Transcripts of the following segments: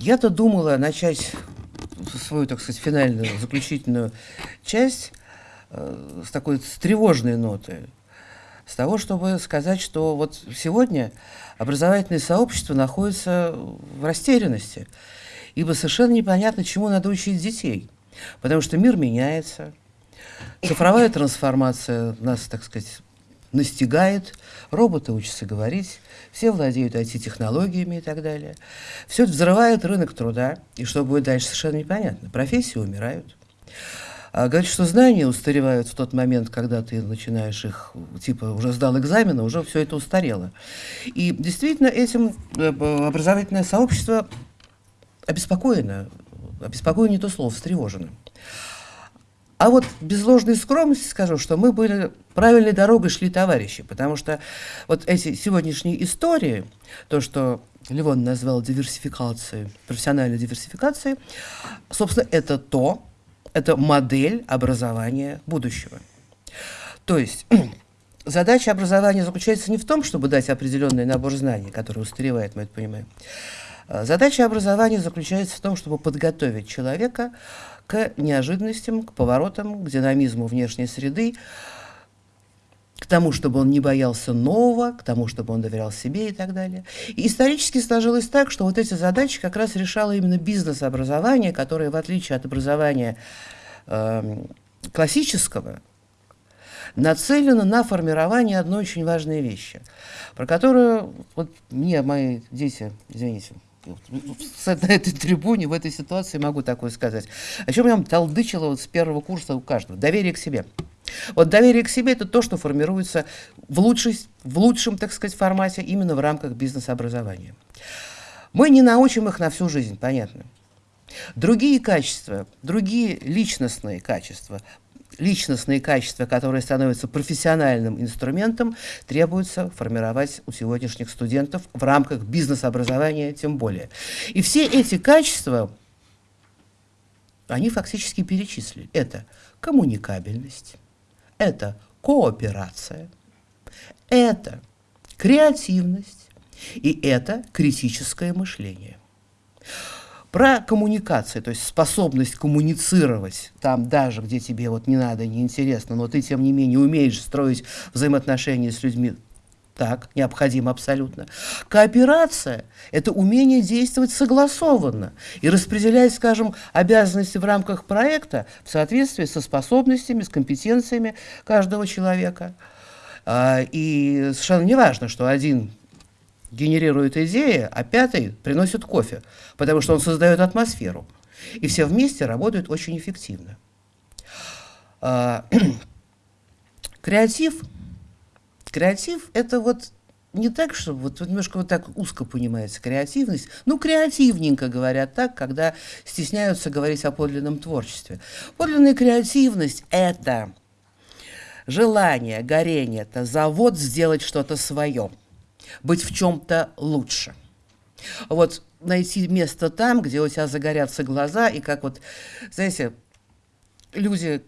Я-то думала начать свою, так сказать, финальную, заключительную часть э, с такой с тревожной ноты, с того, чтобы сказать, что вот сегодня образовательное сообщество находится в растерянности, ибо совершенно непонятно, чему надо учить детей, потому что мир меняется, цифровая трансформация нас, так сказать, настигает, роботы учатся говорить, все владеют IT-технологиями и так далее. Все это взрывает рынок труда, и что будет дальше, совершенно непонятно. Профессии умирают. А говорят, что знания устаревают в тот момент, когда ты начинаешь их, типа, уже сдал экзамены, уже все это устарело. И действительно этим э, образовательное сообщество обеспокоено, обеспокоено не то слово, встревожено. А вот без ложной скромности скажу, что мы были правильной дорогой шли товарищи, потому что вот эти сегодняшние истории, то, что Левон назвал диверсификацией, профессиональной диверсификацией, собственно, это то, это модель образования будущего. То есть задача образования заключается не в том, чтобы дать определенный набор знаний, который устаревает, мы это понимаем. А задача образования заключается в том, чтобы подготовить человека к неожиданностям, к поворотам, к динамизму внешней среды, к тому, чтобы он не боялся нового, к тому, чтобы он доверял себе и так далее. И исторически сложилось так, что вот эти задачи как раз решало именно бизнес-образование, которое, в отличие от образования э, классического, нацелено на формирование одной очень важной вещи, про которую вот мне мои дети, извините, на этой трибуне, в этой ситуации могу такое сказать. О чем я вам толдычила вот с первого курса у каждого. Доверие к себе. Вот доверие к себе – это то, что формируется в, лучшей, в лучшем, так сказать, формате именно в рамках бизнес-образования. Мы не научим их на всю жизнь, понятно. Другие качества, другие личностные качества, личностные качества, которые становятся профессиональным инструментом, требуется формировать у сегодняшних студентов в рамках бизнес-образования тем более. И все эти качества, они фактически перечислили. Это коммуникабельность, это кооперация, это креативность и это критическое мышление. Про коммуникацию, то есть способность коммуницировать там даже, где тебе вот не надо, не интересно, но ты тем не менее умеешь строить взаимоотношения с людьми так, необходимо абсолютно. Кооперация – это умение действовать согласованно и распределять, скажем, обязанности в рамках проекта в соответствии со способностями, с компетенциями каждого человека. А, и совершенно не важно, что один генерирует идеи, а пятый приносит кофе, потому что он создает атмосферу. И все вместе работают очень эффективно. А, креатив – Креатив – это вот не так, что вот, немножко вот так узко понимается креативность. Ну, креативненько говорят так, когда стесняются говорить о подлинном творчестве. Подлинная креативность – это желание, горение, это завод сделать что-то свое, быть в чем-то лучше. Вот найти место там, где у тебя загорятся глаза, и как вот, знаете, люди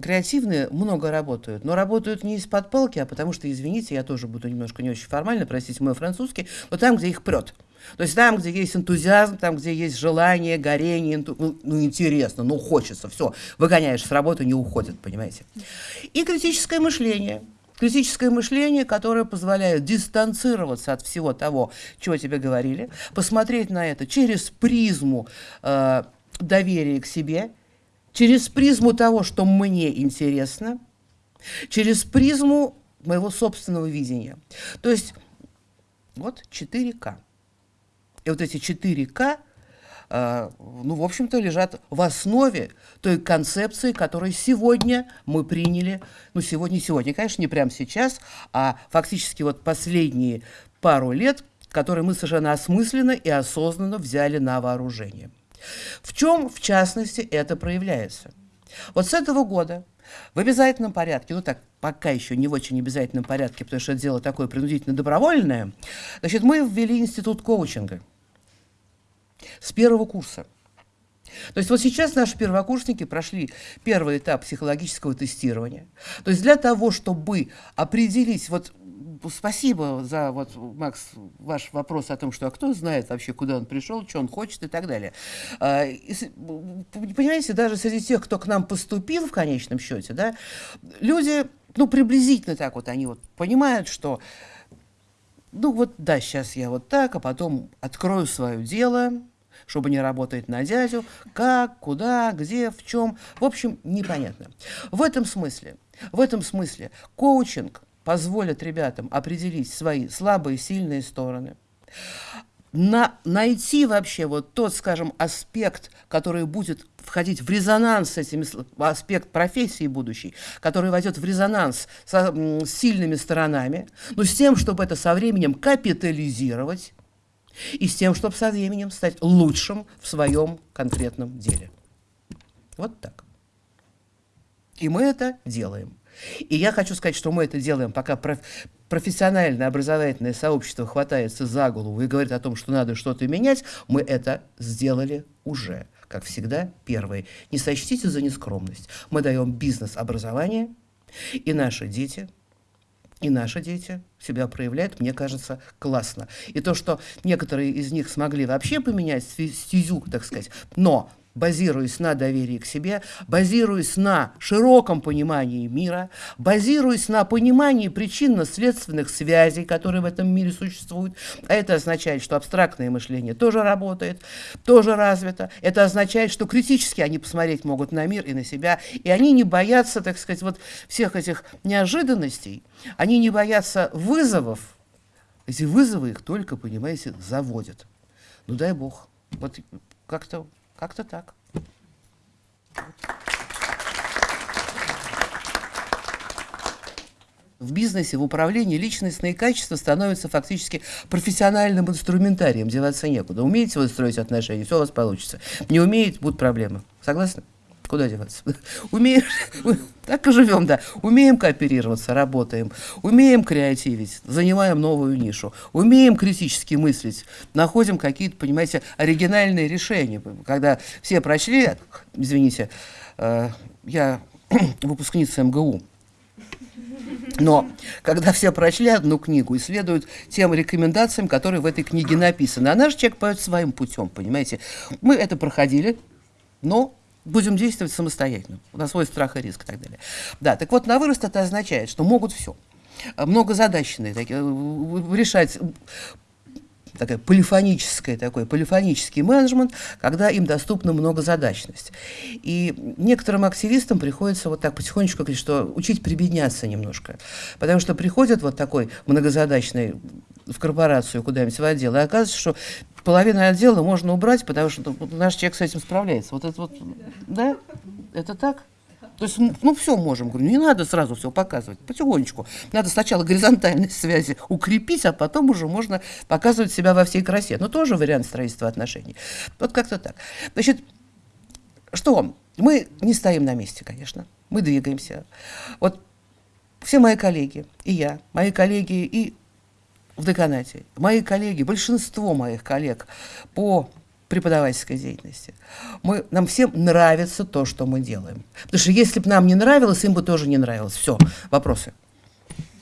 креативные много работают, но работают не из-под палки, а потому что, извините, я тоже буду немножко не очень формально, простите мой французский, но там, где их прет. То есть там, где есть энтузиазм, там, где есть желание, горение, энту... ну, ну, интересно, ну, хочется, все, выгоняешь с работы, не уходят, понимаете. И критическое мышление. Критическое мышление, которое позволяет дистанцироваться от всего того, чего тебе говорили, посмотреть на это через призму э, доверия к себе – через призму того, что мне интересно, через призму моего собственного видения. То есть вот 4К. И вот эти 4К, э, ну, в общем-то, лежат в основе той концепции, которую сегодня мы приняли, ну, сегодня, сегодня, конечно, не прямо сейчас, а фактически вот последние пару лет, которые мы совершенно осмысленно и осознанно взяли на вооружение. В чем, в частности, это проявляется? Вот с этого года в обязательном порядке, ну так, пока еще не в очень обязательном порядке, потому что это дело такое принудительно добровольное, значит, мы ввели институт коучинга с первого курса. То есть вот сейчас наши первокурсники прошли первый этап психологического тестирования. То есть для того, чтобы определить, вот спасибо за, вот, Макс, ваш вопрос о том, что а кто знает вообще, куда он пришел, что он хочет и так далее. А, и, понимаете, даже среди тех, кто к нам поступил в конечном счете, да, люди, ну, приблизительно так вот, они вот понимают, что ну вот да, сейчас я вот так, а потом открою свое дело, чтобы не работать на дядю, как, куда, где, в чем, в общем, непонятно. В этом смысле, в этом смысле коучинг позволит ребятам определить свои слабые, сильные стороны, на, найти вообще вот тот, скажем, аспект, который будет входить в резонанс с этими, аспект профессии будущей, который войдет в резонанс со, с сильными сторонами, но с тем, чтобы это со временем капитализировать, и с тем, чтобы со временем стать лучшим в своем конкретном деле. Вот так. И мы это делаем. И я хочу сказать, что мы это делаем, пока проф профессиональное образовательное сообщество хватается за голову и говорит о том, что надо что-то менять, мы это сделали уже. Как всегда, первое. Не сочтите за нескромность. Мы даем бизнес-образование, и наши дети и наши дети себя проявляют, мне кажется, классно. И то, что некоторые из них смогли вообще поменять стезю, так сказать, но базируясь на доверии к себе, базируясь на широком понимании мира, базируясь на понимании причинно-следственных связей, которые в этом мире существуют. Это означает, что абстрактное мышление тоже работает, тоже развито. Это означает, что критически они посмотреть могут на мир и на себя, и они не боятся, так сказать, вот всех этих неожиданностей, они не боятся вызовов. Эти вызовы их только, понимаете, заводят. Ну дай бог. Вот как-то как-то так. В бизнесе, в управлении личностные качества становятся фактически профессиональным инструментарием, деваться некуда. Умеете вы строить отношения, все у вас получится. Не умеете, будут проблемы. Согласны? Куда деваться? Умеем, так и живем, да. Умеем кооперироваться, работаем. Умеем креативить, занимаем новую нишу. Умеем критически мыслить, находим какие-то, понимаете, оригинальные решения. Когда все прочли, извините, э, я выпускница МГУ, но когда все прочли одну книгу и следуют тем рекомендациям, которые в этой книге написаны, а наш человек пойдет своим путем, понимаете. Мы это проходили, но будем действовать самостоятельно, на свой страх и риск и так далее. Да, так вот, на вырост это означает, что могут все. Многозадачные, такие, э, решать такая полифоническая, такой полифонический менеджмент, когда им доступна многозадачность. И некоторым активистам приходится вот так потихонечку говорить, что учить прибедняться немножко. Потому что приходят вот такой многозадачный в корпорацию куда-нибудь в отдел, и оказывается, что половину отдела можно убрать, потому что наш человек с этим справляется. Вот это вот, да? Это так? То есть, ну, все можем. Говорю, не надо сразу все показывать, потихонечку. Надо сначала горизонтальные связи укрепить, а потом уже можно показывать себя во всей красе. Но тоже вариант строительства отношений. Вот как-то так. Значит, что? Мы не стоим на месте, конечно. Мы двигаемся. Вот все мои коллеги, и я, мои коллеги и в деканате, мои коллеги, большинство моих коллег по преподавательской деятельности, мы, нам всем нравится то, что мы делаем. Потому что если бы нам не нравилось, им бы тоже не нравилось. Все, вопросы.